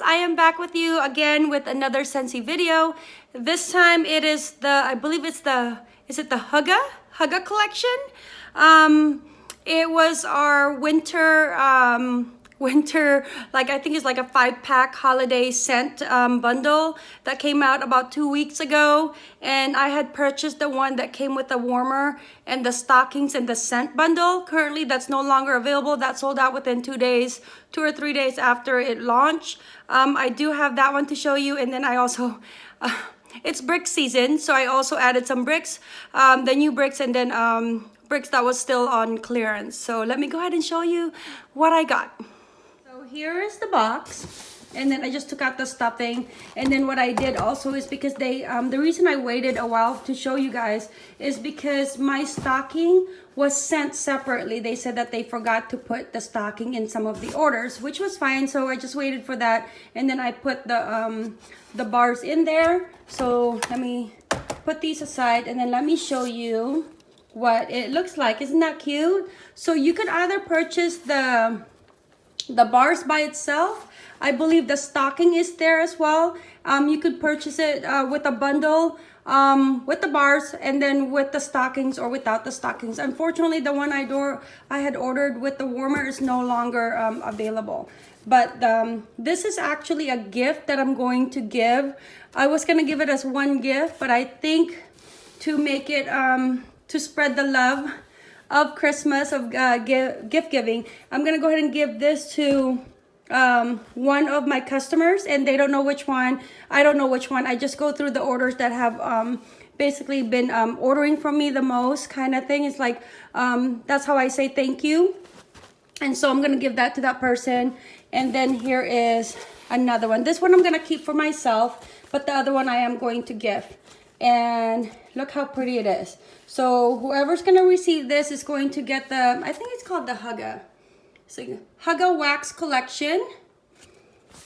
friends, I am back with you again with another Scentsy video. This time it is the, I believe it's the, is it the Hygge? Hygge collection? Um, it was our winter, um, winter, like I think it's like a five pack holiday scent um, bundle that came out about two weeks ago. And I had purchased the one that came with the warmer and the stockings and the scent bundle. Currently that's no longer available. That sold out within two days, two or three days after it launched. Um, I do have that one to show you. And then I also, uh, it's brick season. So I also added some bricks, um, the new bricks and then um, bricks that was still on clearance. So let me go ahead and show you what I got here is the box and then I just took out the stuffing. And then what I did also is because they um, the reason I waited a while to show you guys is because my stocking was sent separately. They said that they forgot to put the stocking in some of the orders which was fine. So I just waited for that and then I put the um, the bars in there. So let me put these aside and then let me show you what it looks like. Isn't that cute? So you could either purchase the the bars by itself. I believe the stocking is there as well. Um, you could purchase it uh, with a bundle um, with the bars and then with the stockings or without the stockings. Unfortunately the one I, do I had ordered with the warmer is no longer um, available. But um, this is actually a gift that I'm going to give. I was gonna give it as one gift but I think to make it um, to spread the love of Christmas, of uh, gift giving. I'm going to go ahead and give this to um, one of my customers and they don't know which one. I don't know which one. I just go through the orders that have um, basically been um, ordering from me the most kind of thing. It's like, um, that's how I say thank you. And so I'm going to give that to that person. And then here is another one. This one I'm going to keep for myself, but the other one I am going to give. And look how pretty it is. So whoever's to receive this is going to get the, I think it's called the Hygge. So Hygge Wax Collection.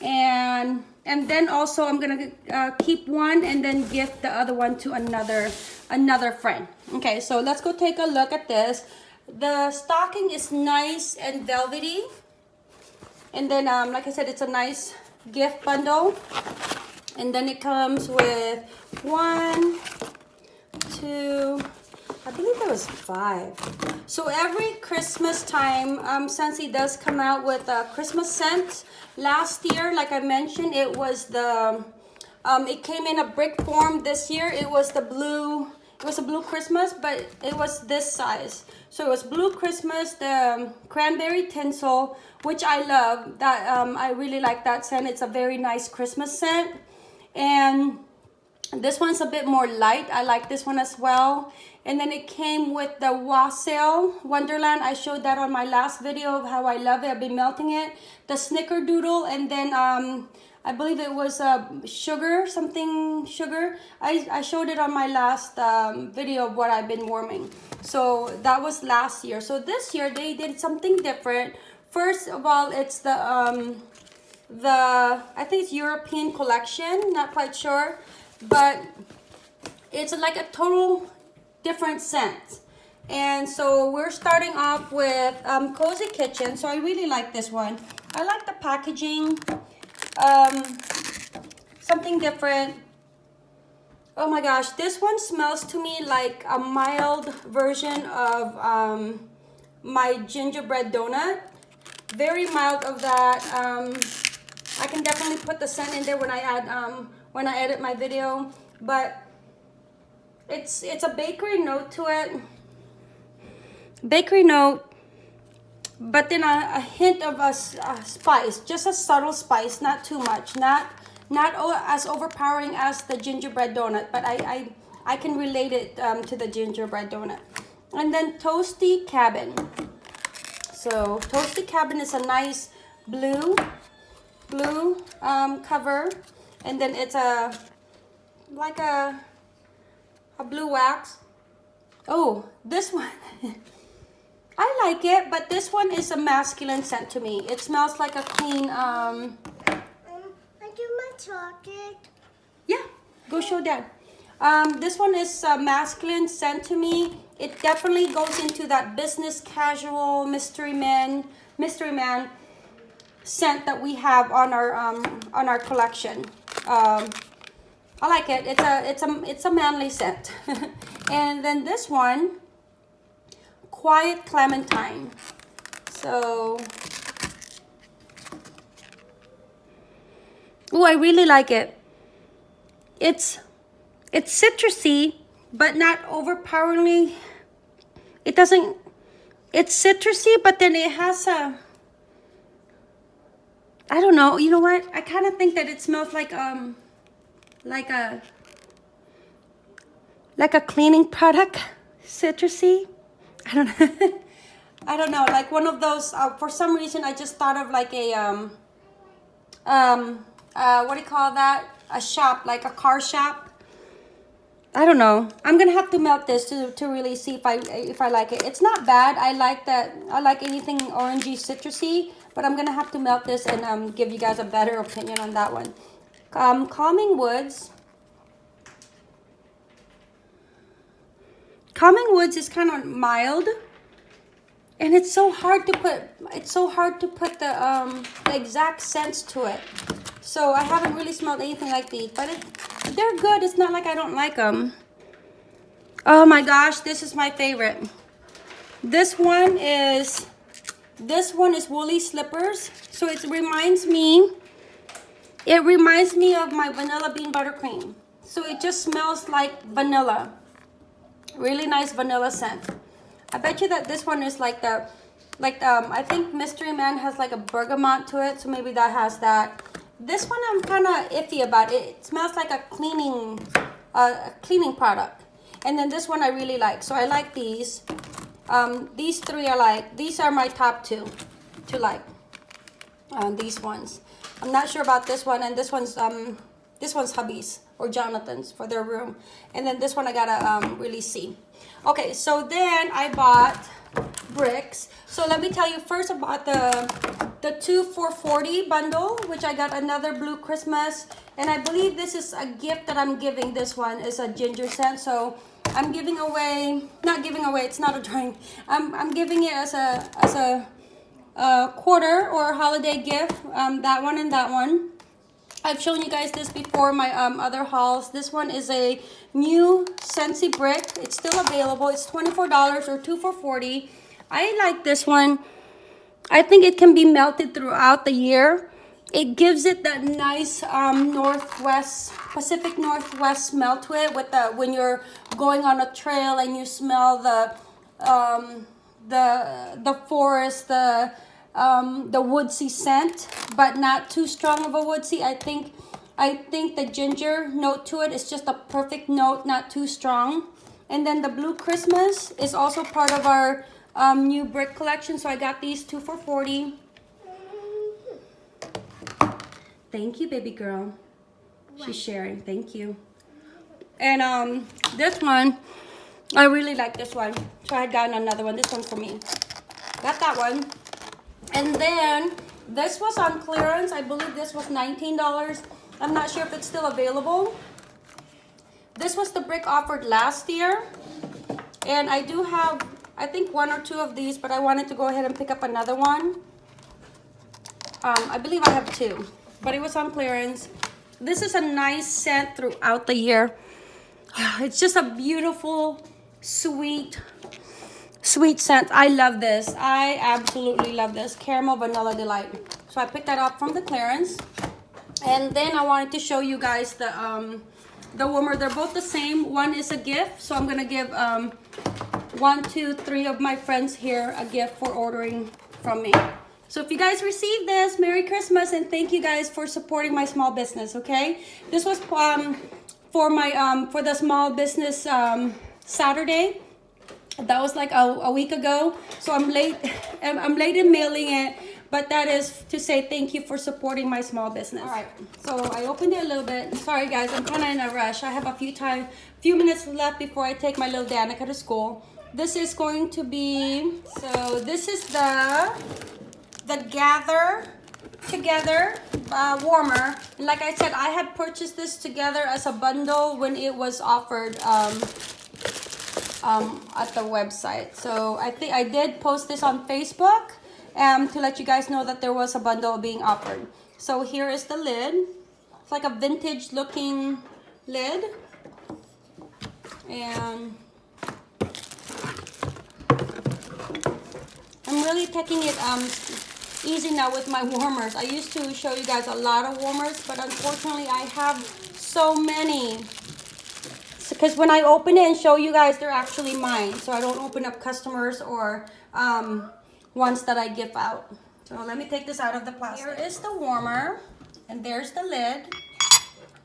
And and then also I'm to uh, keep one and then gift the other one to another another friend. Okay, so let's go take a look at this. The stocking is nice and velvety. And then, um, like I said, it's a nice gift bundle. And then it comes with one, two, I believe there was five. So every Christmas time, um, Scentsy does come out with a Christmas scent. Last year, like I mentioned, it was the, um, it came in a brick form. This year, it was the blue, it was a blue Christmas, but it was this size. So it was blue Christmas, the um, cranberry tinsel, which I love. That um, I really like that scent. It's a very nice Christmas scent. And this one's a bit more light. I like this one as well. And then it came with the Wassail Wonderland. I showed that on my last video of how I love it. I've been melting it. The Snickerdoodle and then um, I believe it was uh, sugar, something sugar. I, I showed it on my last um, video of what I've been warming. So that was last year. So this year they did something different. First of all, it's the, um, the I think it's European collection. Not quite sure. But it's like a total different scent. And so we're starting off with um, Cozy Kitchen. So I really like this one. I like the packaging. Um, something different. Oh my gosh, this one smells to me like a mild version of um, my gingerbread donut. Very mild of that. Um, I can definitely put the scent in there when I add um, when I edit my video. But it's it's a bakery note to it bakery note but then a, a hint of a, a, spice just a subtle spice not too much not not as overpowering as the gingerbread donut but i i, I can relate it um, to the gingerbread donut and then toasty cabin so toasty cabin is a nice blue blue um, cover and then it's a like a a blue wax. Oh, this one. I like it, but this one is a masculine scent to me. It smells like a clean, um... I do my chocolate. Yeah, go show dad. Um, this one is a masculine scent to me. It definitely goes into that business casual mystery man, mystery man. Scent that we have on our um, on our collection. Um, I like it. It's a it's a it's a manly scent. and then this one, Quiet Clementine. So, oh, I really like it. It's it's citrusy, but not overpoweringly. It doesn't. It's citrusy, but then it has a. I don't know. You know what? I kind of think that it smells like um, like a like a cleaning product, citrusy. I don't know. I don't know. Like one of those. Uh, for some reason, I just thought of like a um, um, uh, what do you call that? A shop, like a car shop. I don't know. I'm gonna have to melt this to, to really see if I if I like it. It's not bad. I like that. I like anything orangey, citrusy. But I'm gonna have to melt this and um, give you guys a better opinion on that one. Um, Calming Woods. Calming Woods is kind of mild, and it's so hard to put. It's so hard to put the um the exact sense to it. So I haven't really smelled anything like these, but it, they're good. It's not like I don't like them. Oh my gosh, this is my favorite. This one is, this one is Woolly Slippers. So it reminds me, it reminds me of my vanilla bean buttercream. So it just smells like vanilla. Really nice vanilla scent. I bet you that this one is like the, like um, I think Mystery Man has like a bergamot to it. So maybe that has that. This one I'm kind of iffy about. It, smells like a cleaning, uh, a cleaning product. And then this one I really like. So I like these. Um, these three are like. These are my top two to like. Uh, these ones. I'm not sure about this one. And this one's um, this one's hubby's or Jonathan's for their room. And then this one I gotta um, really see. Okay, so then I bought bricks. So let me tell you first about the the two for 40 bundle, which I got another blue Christmas. And I believe this is a gift that I'm giving. This one is a ginger scent. So I'm giving away, not giving away, it's not a drawing. I'm, I'm giving it as a, as a, a quarter or a holiday gift. Um, that one and that one. I've shown you guys this before, my um, other hauls. This one is a new Scentsy brick. It's still available. It's $24 or 2 for 40 I like this one. I think it can be melted throughout the year. It gives it that nice um, Northwest, Pacific Northwest smell to it with the, when you're going on a trail and you smell the, um, the, the forest, the, um, the woodsy scent, but not too strong of a woodsy. I think, I think the ginger note to it is just a perfect note, not too strong. And then the Blue Christmas is also part of our um, new brick collection. So I got these two for 40. Thank you, baby girl. She's sharing. Thank you. And um, this one, I really like this one. So I had gotten another one. This one for me. Got that one. And then this was on clearance. I believe this was $19. I'm not sure if it's still available. This was the brick offered last year. And I do have I think one or two of these, but I wanted to go ahead and pick up another one. Um, I believe I have two, but it was on clearance. This is a nice scent throughout the year. It's just a beautiful, sweet, sweet scent. I love this. I absolutely love this. Caramel Vanilla Delight. So I picked that up from the clearance. And then I wanted to show you guys the um, the warmer. They're both the same. One is a gift. So I'm going to give um, one, two, three of my friends here a gift for ordering from me. So if you guys receive this, Merry Christmas and thank you guys for supporting my small business, okay? This was um, for my um, for the small business um, Saturday. That was like a, a week ago. So I'm late, I'm late in mailing it, but that is to say thank you for supporting my small business. All right, so I opened it a little bit. Sorry guys, I'm kind of in a rush. I have a few time, few minutes left before I take my little Danica to school this is going to be so this is the the gather together uh, warmer and like I said I had purchased this together as a bundle when it was offered um, um, at the website so I think I did post this on Facebook um, to let you guys know that there was a bundle being offered. So here is the lid. It's like a vintage looking lid. And I'm really taking it um, easy now with my warmers. I used to show you guys a lot of warmers, but unfortunately I have so many. Because when I open it and show you guys, they're actually mine. So I don't open up customers or um, ones that I give out. So let me take this out of the plastic. Here is the warmer, and there's the lid.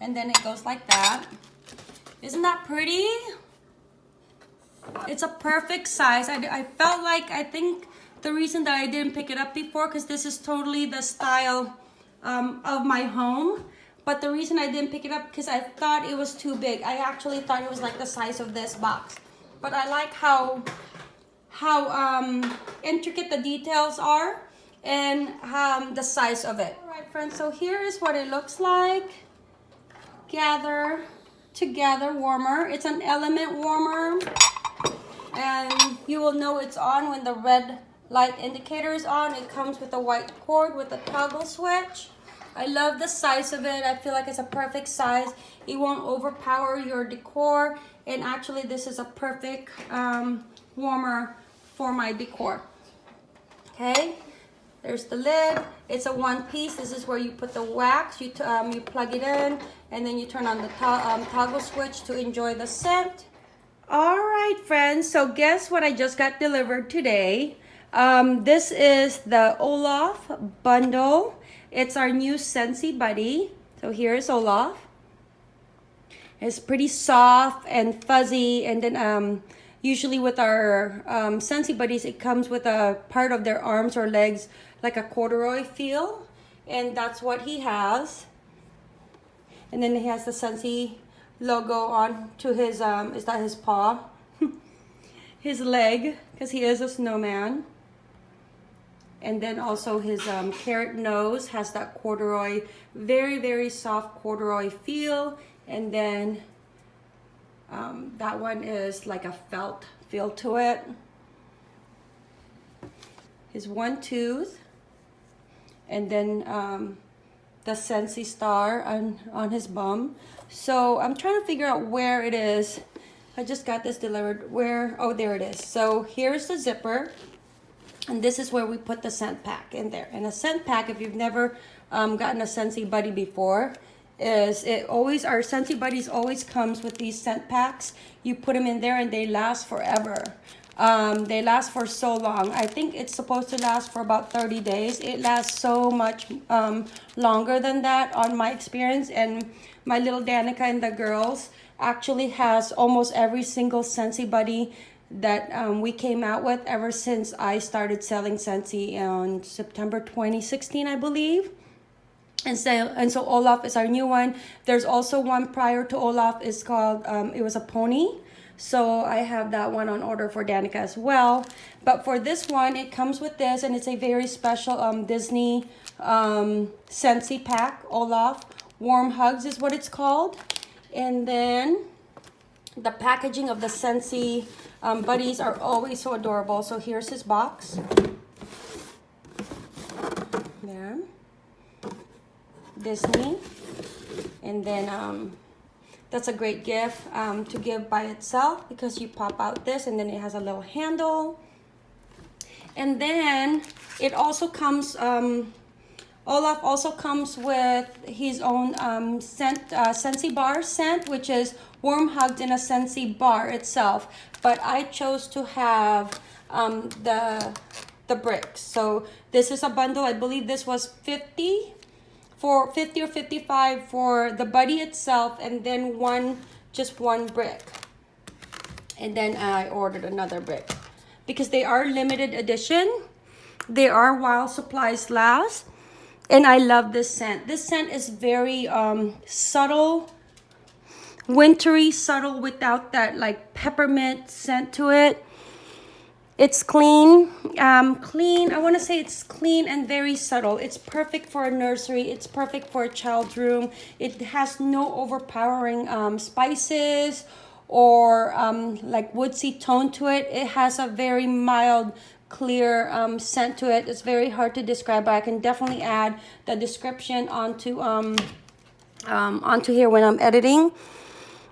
And then it goes like that. Isn't that pretty? It's a perfect size. I, I felt like, I think the reason that I didn't pick it up before, because this is totally the style um, of my home. But the reason I didn't pick it up, because I thought it was too big. I actually thought it was like the size of this box. But I like how, how um, intricate the details are and um, the size of it. All right, friends, so here is what it looks like. Gather together warmer. It's an element warmer. And you will know it's on when the red light indicator is on. It comes with a white cord with a toggle switch. I love the size of it. I feel like it's a perfect size. It won't overpower your decor. And actually, this is a perfect um, warmer for my decor. Okay, there's the lid. It's a one piece. This is where you put the wax. You, um, you plug it in and then you turn on the to um, toggle switch to enjoy the scent. All right, friends. So guess what I just got delivered today? Um, this is the Olaf bundle. It's our new Scentsy Buddy. So here's Olaf. It's pretty soft and fuzzy. And then um, usually with our um, Scentsy Buddies, it comes with a part of their arms or legs like a corduroy feel. And that's what he has. And then he has the Scentsy logo on to his, um, is that his paw? his leg, because he is a snowman. And then also his um, carrot nose has that corduroy, very, very soft corduroy feel. And then um, that one is like a felt feel to it. His one tooth. And then um, the Scentsy star on, on his bum. So I'm trying to figure out where it is. I just got this delivered. Where? Oh, there it is. So here's the zipper. And this is where we put the scent pack in there. And a scent pack, if you've never um, gotten a Scentsy Buddy before, is it always, our Scentsy Buddies always comes with these scent packs. You put them in there and they last forever. Um, they last for so long. I think it's supposed to last for about 30 days. It lasts so much um, longer than that on my experience. And my little Danica and the girls actually has almost every single Scentsy Buddy that um, we came out with ever since I started selling Scentsy in September 2016, I believe. And so, and so Olaf is our new one. There's also one prior to Olaf. It's called, um, it was a pony. So I have that one on order for Danica as well. But for this one, it comes with this and it's a very special um, Disney um, Scentsy pack, Olaf. Warm Hugs is what it's called. And then the packaging of the Scentsy um, buddies are always so adorable. So here's his box. There. Disney. And then um, that's a great gift um, to give by itself because you pop out this and then it has a little handle. And then it also comes, um, Olaf also comes with his own um, scent, uh, Scentsy bar scent, which is warm hugged in a Scentsy bar itself. But I chose to have um, the, the bricks. So this is a bundle. I believe this was 50 for 50 or 55 for the buddy itself and then one just one brick and then I ordered another brick because they are limited edition they are while supplies last and I love this scent this scent is very um, subtle wintry subtle without that like peppermint scent to it it's clean, um, clean. I want to say it's clean and very subtle. It's perfect for a nursery. It's perfect for a child's room. It has no overpowering um, spices or um, like woodsy tone to it. It has a very mild clear um, scent to it. It's very hard to describe, but I can definitely add the description onto um, um, onto here when I'm editing.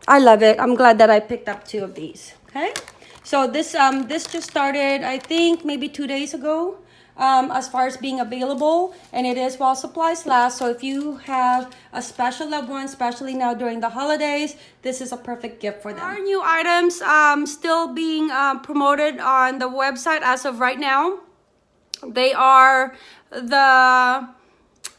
I love it. I'm glad that I picked up two of these. Okay, so this um this just started I think maybe two days ago. Um, as far as being available and it is while supplies last. So if you have a special loved one especially now during the holidays this is a perfect gift for them. Our new items um, still being uh, promoted on the website as of right now? They are the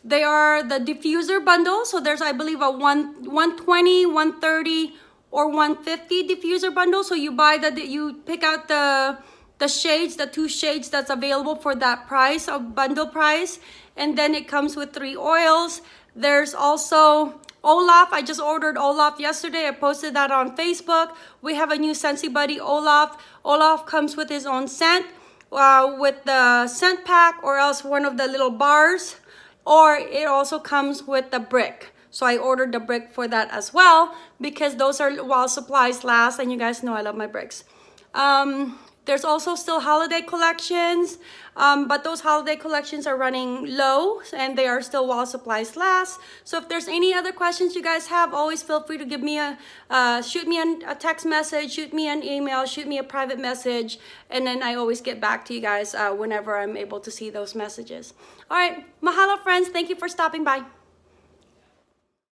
they are the diffuser bundle. So there's i believe a one 120 130 or 150 diffuser bundle. So you buy the you pick out the the shades the two shades that's available for that price a bundle price and then it comes with three oils there's also Olaf, I just ordered Olaf yesterday. I posted that on Facebook. We have a new Scentsy Buddy Olaf. Olaf comes with his own scent, uh, with the scent pack or else one of the little bars or it also comes with the brick. So I ordered the brick for that as well because those are while supplies last and you guys know I love my bricks. Um, there's also still holiday collections, um, but those holiday collections are running low and they are still while supplies last. So if there's any other questions you guys have, always feel free to give me a, uh, shoot me an, a text message, shoot me an email, shoot me a private message, and then I always get back to you guys uh, whenever I'm able to see those messages. All right, mahalo friends, thank you for stopping by.